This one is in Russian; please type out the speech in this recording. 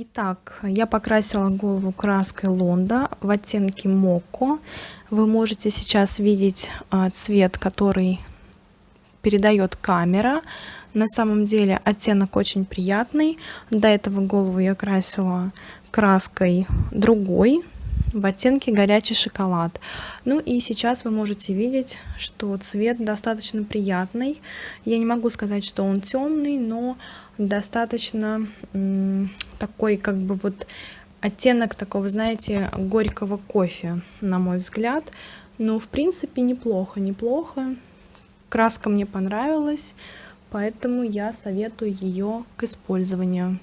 Итак, я покрасила голову краской Лонда в оттенке Моко. Вы можете сейчас видеть а, цвет, который передает камера. На самом деле оттенок очень приятный. До этого голову я красила краской другой, в оттенке горячий шоколад. Ну и сейчас вы можете видеть, что цвет достаточно приятный. Я не могу сказать, что он темный, но достаточно такой как бы вот оттенок такого, знаете, горького кофе, на мой взгляд. Но в принципе неплохо, неплохо. Краска мне понравилась, поэтому я советую ее к использованию.